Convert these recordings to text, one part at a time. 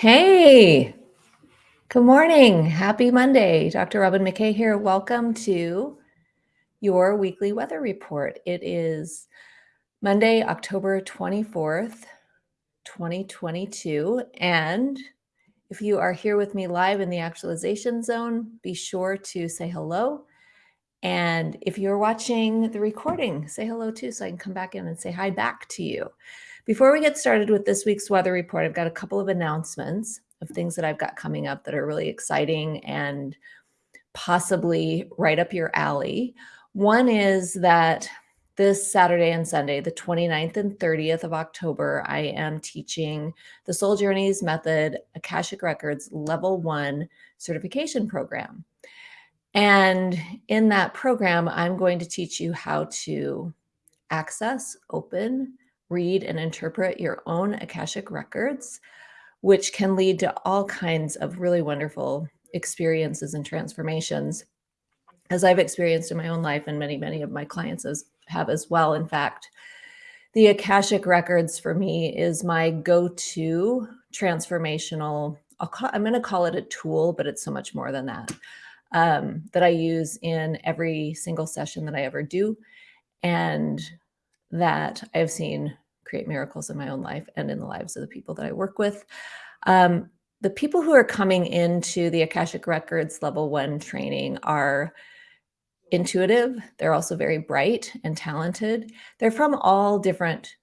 Hey, good morning. Happy Monday. Dr. Robyn McKay here. Welcome to your weekly weather report. It is Monday, October 24th, 2022. And if you are here with me live in the actualization zone, be sure to say hello. And if you're watching the recording, say hello too, so I can come back in and say hi back to you. Before we get started with this week's weather report, I've got a couple of announcements of things that I've got coming up that are really exciting and possibly right up your alley. One is that this Saturday and Sunday, the 29th and 30th of October, I am teaching the Soul Journeys Method Akashic Records Level 1 certification program. And in that program, I'm going to teach you how to access, open, read, and interpret your own Akashic records which can lead to all kinds of really wonderful experiences and transformations as I've experienced in my own life and many, many of my clients as, have as well. In fact, the Akashic Records for me is my go-to transformational, call, I'm going to call it a tool, but it's so much more than that, um, that I use in every single session that I ever do. And that I've seen create miracles in my own life and in the lives of the people that I work with. Um, the people who are coming into the Akashic Records level one training are intuitive. They're also very bright and talented. They're from all different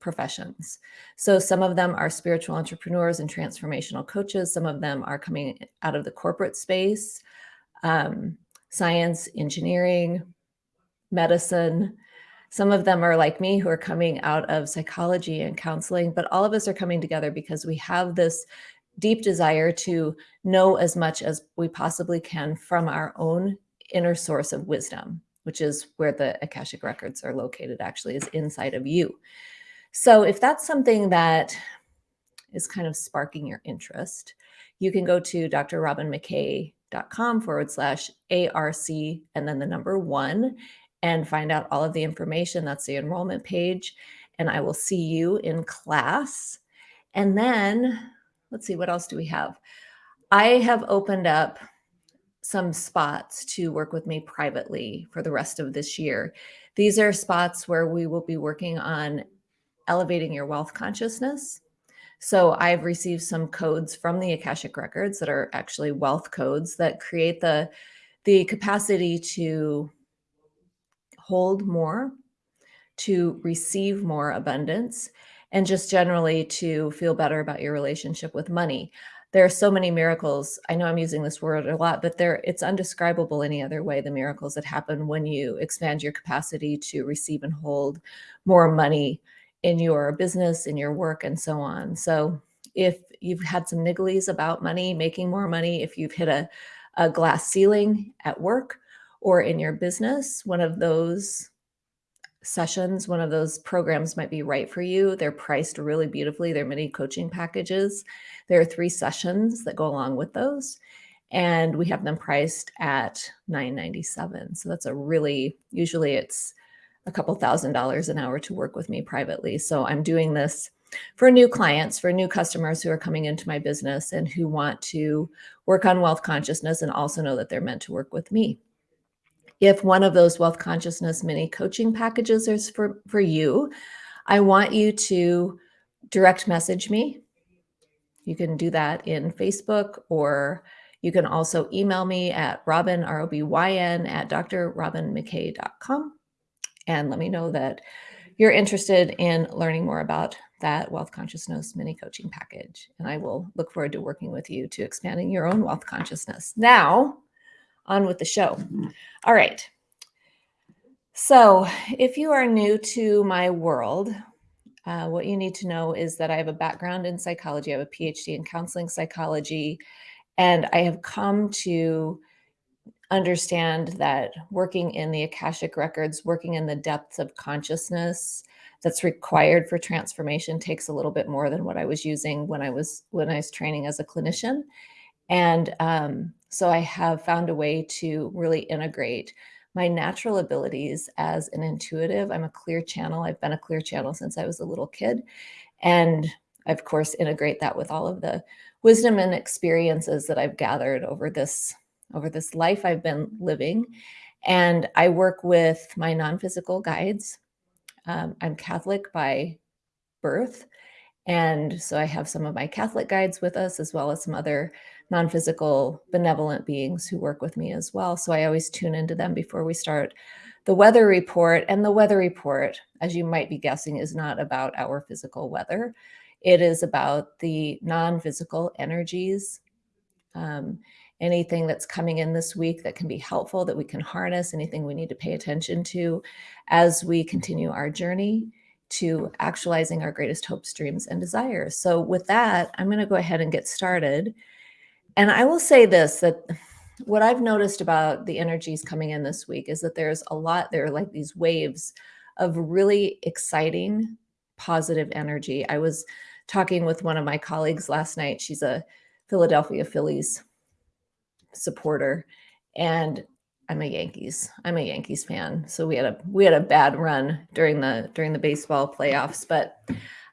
professions. So some of them are spiritual entrepreneurs and transformational coaches. Some of them are coming out of the corporate space, um, science, engineering, medicine, some of them are like me who are coming out of psychology and counseling, but all of us are coming together because we have this deep desire to know as much as we possibly can from our own inner source of wisdom, which is where the Akashic records are located actually is inside of you. So if that's something that is kind of sparking your interest, you can go to drrobynmckay.com forward slash ARC and then the number one and find out all of the information. That's the enrollment page. And I will see you in class. And then let's see, what else do we have? I have opened up some spots to work with me privately for the rest of this year. These are spots where we will be working on elevating your wealth consciousness. So I've received some codes from the Akashic records that are actually wealth codes that create the the capacity to hold more, to receive more abundance, and just generally to feel better about your relationship with money. There are so many miracles. I know I'm using this word a lot, but there it's undescribable any other way, the miracles that happen when you expand your capacity to receive and hold more money in your business, in your work, and so on. So if you've had some nigglies about money, making more money, if you've hit a, a glass ceiling at work, or in your business, one of those sessions, one of those programs might be right for you. They're priced really beautifully. They're mini coaching packages. There are three sessions that go along with those. And we have them priced at $9.97. So that's a really, usually it's a couple thousand dollars an hour to work with me privately. So I'm doing this for new clients, for new customers who are coming into my business and who want to work on wealth consciousness and also know that they're meant to work with me. If one of those wealth consciousness mini coaching packages is for, for you, I want you to direct message me. You can do that in Facebook or you can also email me at robyn, R-O-B-Y-N, at drrobynmckay.com and let me know that you're interested in learning more about that wealth consciousness mini coaching package. And I will look forward to working with you to expanding your own wealth consciousness. Now, on with the show. All right. So if you are new to my world, uh, what you need to know is that I have a background in psychology. I have a PhD in counseling psychology, and I have come to understand that working in the Akashic records, working in the depths of consciousness that's required for transformation takes a little bit more than what I was using when I was when I was training as a clinician. And um, so I have found a way to really integrate my natural abilities as an intuitive. I'm a clear channel. I've been a clear channel since I was a little kid. And I, of course, integrate that with all of the wisdom and experiences that I've gathered over this over this life I've been living. And I work with my non-physical guides. Um, I'm Catholic by birth. And so I have some of my Catholic guides with us, as well as some other non physical benevolent beings who work with me as well. So I always tune into them before we start the weather report. And the weather report, as you might be guessing, is not about our physical weather, it is about the non physical energies. Um, anything that's coming in this week that can be helpful, that we can harness, anything we need to pay attention to as we continue our journey to actualizing our greatest hopes, dreams, and desires. So, with that, I'm going to go ahead and get started. And I will say this that what I've noticed about the energies coming in this week is that there's a lot, there are like these waves of really exciting, positive energy. I was talking with one of my colleagues last night. She's a Philadelphia Phillies supporter. And I'm a Yankees. I'm a Yankees fan. So we had a we had a bad run during the during the baseball playoffs. But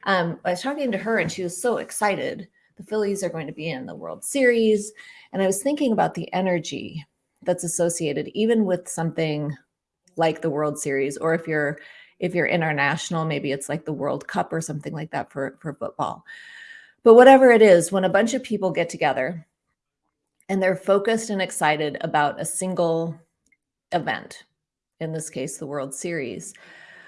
um, I was talking to her and she was so excited. The Phillies are going to be in the World Series. And I was thinking about the energy that's associated even with something like the World Series, or if you're if you're international, maybe it's like the World Cup or something like that for, for football. But whatever it is, when a bunch of people get together and they're focused and excited about a single event, in this case, the World Series.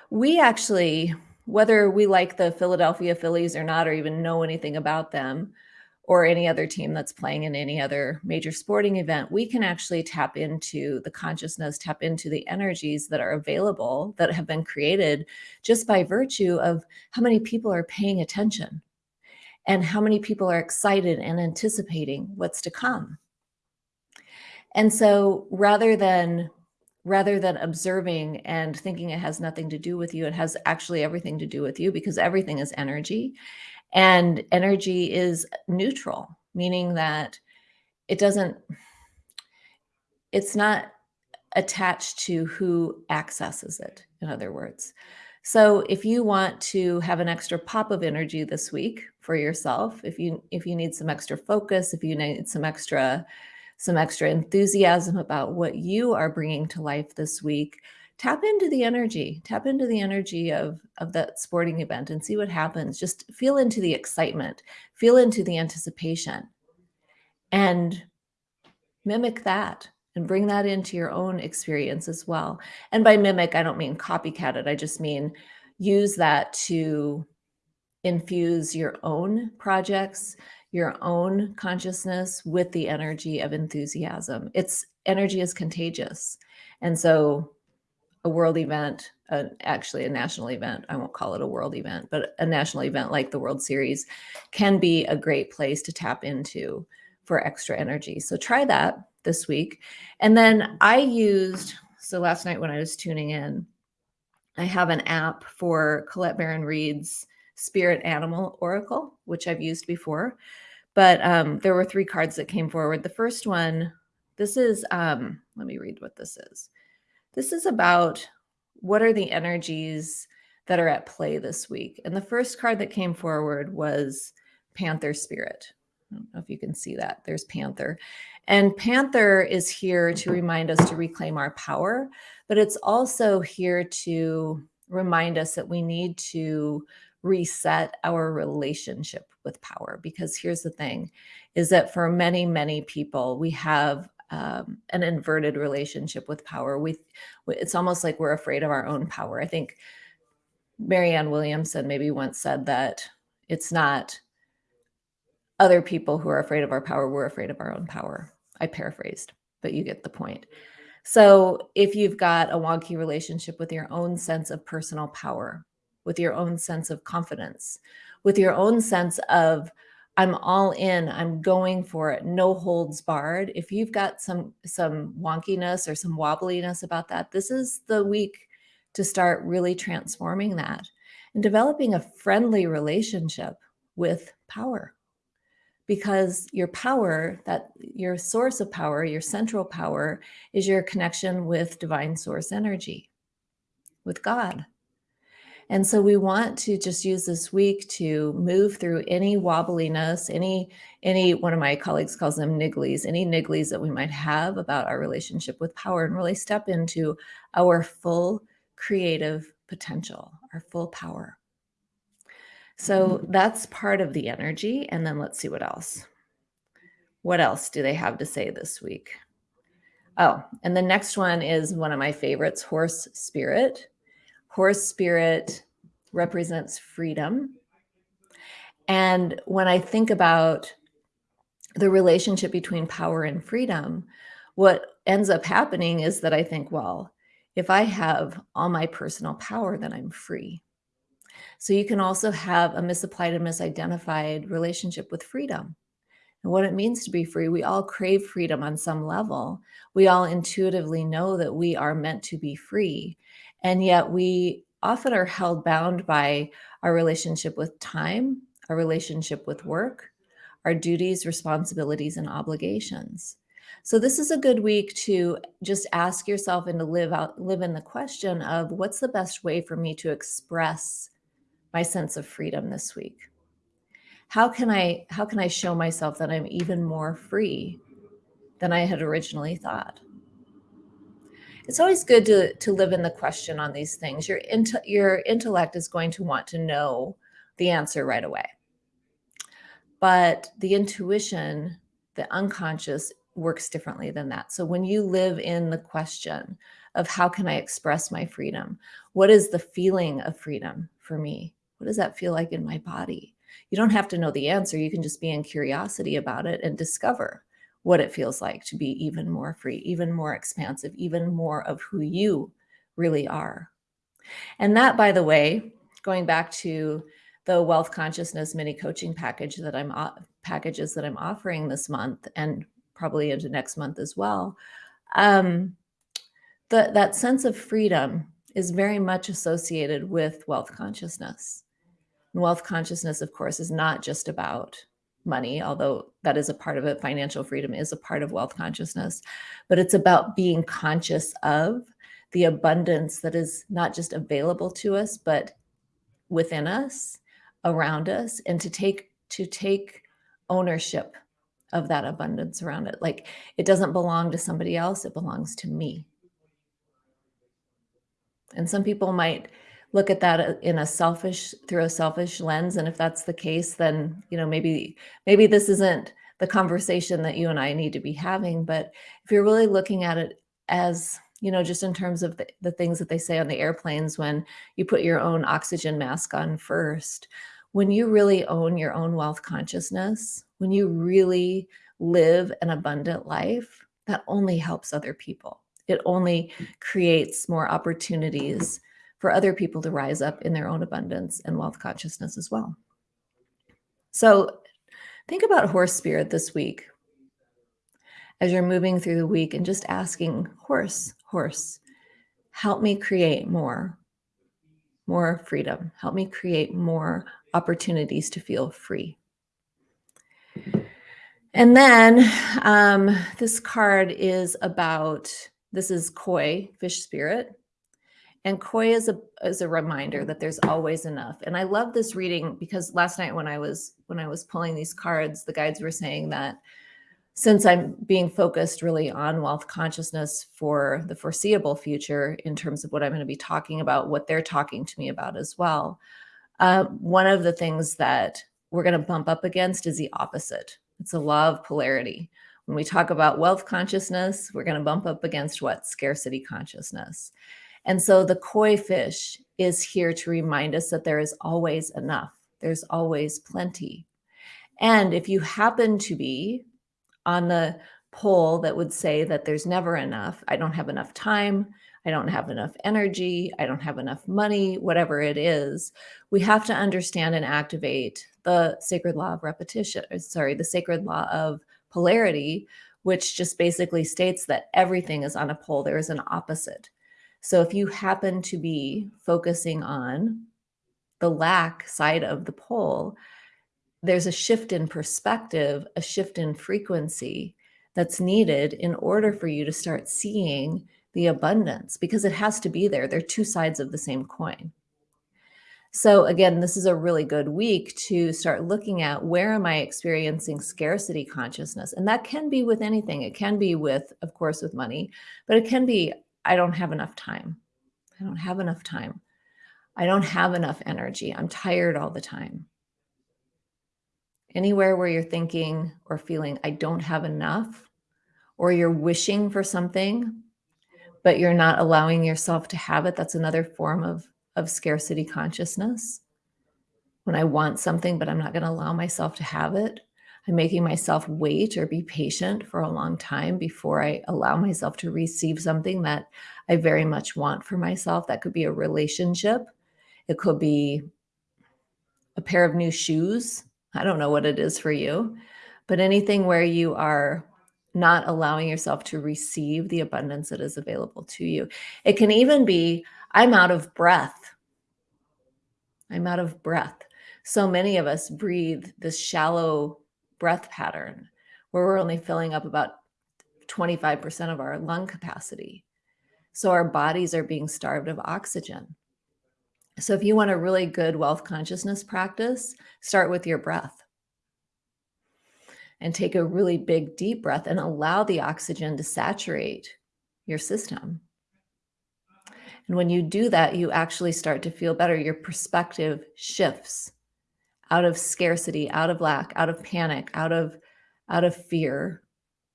We actually, whether we like the Philadelphia Phillies or not, or even know anything about them, or any other team that's playing in any other major sporting event, we can actually tap into the consciousness, tap into the energies that are available that have been created just by virtue of how many people are paying attention and how many people are excited and anticipating what's to come. And so rather than rather than observing and thinking it has nothing to do with you, it has actually everything to do with you because everything is energy. And energy is neutral, meaning that it doesn't, it's not attached to who accesses it, in other words. So if you want to have an extra pop of energy this week for yourself, if you if you need some extra focus, if you need some extra some extra enthusiasm about what you are bringing to life this week, tap into the energy, tap into the energy of, of that sporting event and see what happens. Just feel into the excitement, feel into the anticipation, and mimic that and bring that into your own experience as well. And by mimic, I don't mean copycat it, I just mean use that to infuse your own projects, your own consciousness with the energy of enthusiasm. It's energy is contagious. And so a world event, uh, actually a national event, I won't call it a world event, but a national event like the World Series can be a great place to tap into for extra energy. So try that this week. And then I used, so last night when I was tuning in, I have an app for Colette Baron-Reid's Spirit Animal Oracle, which I've used before. But um, there were three cards that came forward. The first one, this is, um, let me read what this is. This is about what are the energies that are at play this week. And the first card that came forward was Panther Spirit. I don't know if you can see that. There's Panther. And Panther is here to remind us to reclaim our power, but it's also here to remind us that we need to reset our relationship with power because here's the thing is that for many many people we have um, an inverted relationship with power. We it's almost like we're afraid of our own power. I think marianne williamson maybe once said that it's not other people who are afraid of our power we're afraid of our own power. I paraphrased but you get the point. So if you've got a wonky relationship with your own sense of personal power with your own sense of confidence, with your own sense of, I'm all in, I'm going for it, no holds barred. If you've got some some wonkiness or some wobbliness about that, this is the week to start really transforming that and developing a friendly relationship with power. Because your power, that your source of power, your central power, is your connection with divine source energy, with God. And so we want to just use this week to move through any wobbliness, any any one of my colleagues calls them nigglies, any nigglies that we might have about our relationship with power and really step into our full creative potential, our full power. So that's part of the energy. And then let's see what else. What else do they have to say this week? Oh, and the next one is one of my favorites, horse spirit. Horse spirit represents freedom. And when I think about the relationship between power and freedom, what ends up happening is that I think, well, if I have all my personal power, then I'm free. So you can also have a misapplied and misidentified relationship with freedom and what it means to be free. We all crave freedom on some level. We all intuitively know that we are meant to be free. And yet we often are held bound by our relationship with time, our relationship with work, our duties, responsibilities, and obligations. So this is a good week to just ask yourself and to live out live in the question of what's the best way for me to express my sense of freedom this week? How can I how can I show myself that I'm even more free than I had originally thought? It's always good to to live in the question on these things. Your int- your intellect is going to want to know the answer right away. But the intuition, the unconscious works differently than that. So when you live in the question of how can I express my freedom? What is the feeling of freedom for me? What does that feel like in my body? You don't have to know the answer. You can just be in curiosity about it and discover what it feels like to be even more free, even more expansive, even more of who you really are. And that, by the way, going back to the wealth consciousness mini coaching package that I'm packages that I'm offering this month and probably into next month as well. Um, the, that sense of freedom is very much associated with wealth consciousness. And wealth consciousness, of course, is not just about money, although that is a part of it. Financial freedom is a part of wealth consciousness, but it's about being conscious of the abundance that is not just available to us, but within us, around us, and to take to take ownership of that abundance around it. Like it doesn't belong to somebody else, it belongs to me. And some people might look at that uh, in a selfish through a selfish lens and if that's the case then you know maybe maybe this isn't the conversation that you and I need to be having but if you're really looking at it as you know just in terms of the, the things that they say on the airplanes when you put your own oxygen mask on first when you really own your own wealth consciousness when you really live an abundant life that only helps other people. It only creates more opportunities for other people to rise up in their own abundance and wealth consciousness as well. So think about horse spirit this week as you're moving through the week and just asking horse, horse, help me create more, more freedom. Help me create more opportunities to feel free. And then um, this card is about, this is koi, fish spirit. And koi is a is a reminder that there's always enough. And I love this reading because last night when I was when I was pulling these cards, the guides were saying that since I'm being focused really on wealth consciousness for the foreseeable future in terms of what I'm going to be talking about, what they're talking to me about as well. Uh, one of the things that we're going to bump up against is the opposite. It's a law of polarity. When we talk about wealth consciousness, we're going to bump up against what? Scarcity consciousness. And so the koi fish is here to remind us that there is always enough. There's always plenty. And if you happen to be on the pole that would say that there's never enough, I don't have enough time, I don't have enough energy, I don't have enough money, whatever it is, we have to understand and activate the sacred law of repetition, uh, sorry, the sacred law of polarity, which just basically states that everything is on a pole. There is an opposite. So if you happen to be focusing on the lack side of the pole, there's a shift in perspective, a shift in frequency that's needed in order for you to start seeing the abundance because it has to be there. They're two sides of the same coin. So again, this is a really good week to start looking at where am I experiencing scarcity consciousness? And that can be with anything. It can be with, of course, with money, but it can be, I don't have enough time. I don't have enough time. I don't have enough energy. I'm tired all the time. Anywhere where you're thinking or feeling, I don't have enough, or you're wishing for something, but you're not allowing yourself to have it. That's another form of of scarcity consciousness. When I want something, but I'm not going to allow myself to have it, I'm making myself wait or be patient for a long time before I allow myself to receive something that I very much want for myself. That could be a relationship, it could be a pair of new shoes. I don't know what it is for you, but anything where you are not allowing yourself to receive the abundance that is available to you. It can even be I'm out of breath. I'm out of breath. So many of us breathe this shallow breath pattern where we're only filling up about 25% of our lung capacity. So our bodies are being starved of oxygen. So if you want a really good wealth consciousness practice, start with your breath and take a really big deep breath and allow the oxygen to saturate your system. And when you do that, you actually start to feel better. Your perspective shifts out of scarcity, out of lack, out of panic, out of out of fear,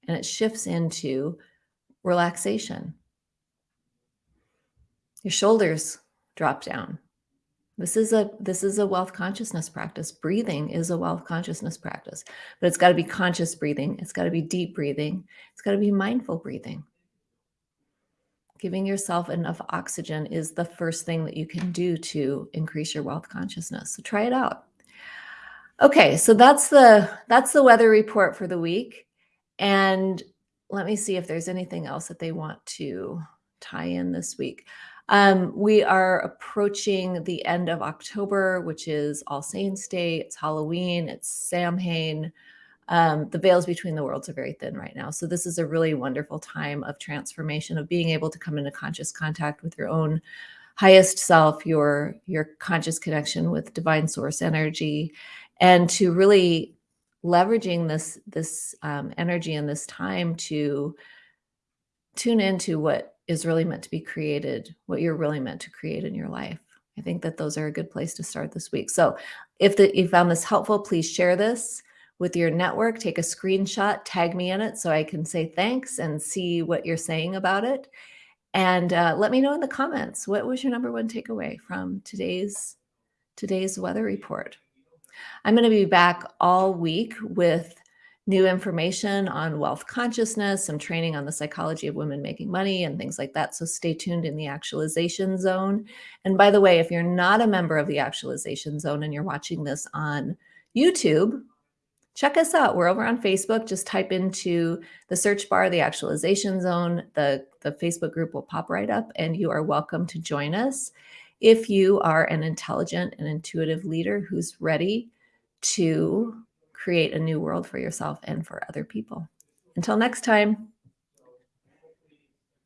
and it shifts into relaxation. Your shoulders drop down. This is a this is a wealth consciousness practice. Breathing is a wealth consciousness practice, but it's got to be conscious breathing. It's got to be deep breathing. It's got to be mindful breathing giving yourself enough oxygen is the first thing that you can do to increase your wealth consciousness. So try it out. Okay, so that's the that's the weather report for the week. And let me see if there's anything else that they want to tie in this week. Um, we are approaching the end of October, which is All Saints Day. It's Halloween. It's Samhain um, the veils between the worlds are very thin right now. So this is a really wonderful time of transformation, of being able to come into conscious contact with your own highest self, your your conscious connection with divine source energy, and to really leveraging this this um, energy and this time to tune into what is really meant to be created, what you're really meant to create in your life. I think that those are a good place to start this week. So if the, you found this helpful, please share this with your network, take a screenshot, tag me in it so I can say thanks and see what you're saying about it. And uh, let me know in the comments, what was your number one takeaway from today's, today's weather report? I'm going to be back all week with new information on wealth consciousness, some training on the psychology of women making money and things like that. So stay tuned in the actualization zone. And by the way, if you're not a member of the actualization zone and you're watching this on YouTube, check us out. We're over on Facebook. Just type into the search bar, the actualization zone. The, the Facebook group will pop right up and you are welcome to join us. If you are an intelligent and intuitive leader who's ready to create a new world for yourself and for other people. Until next time.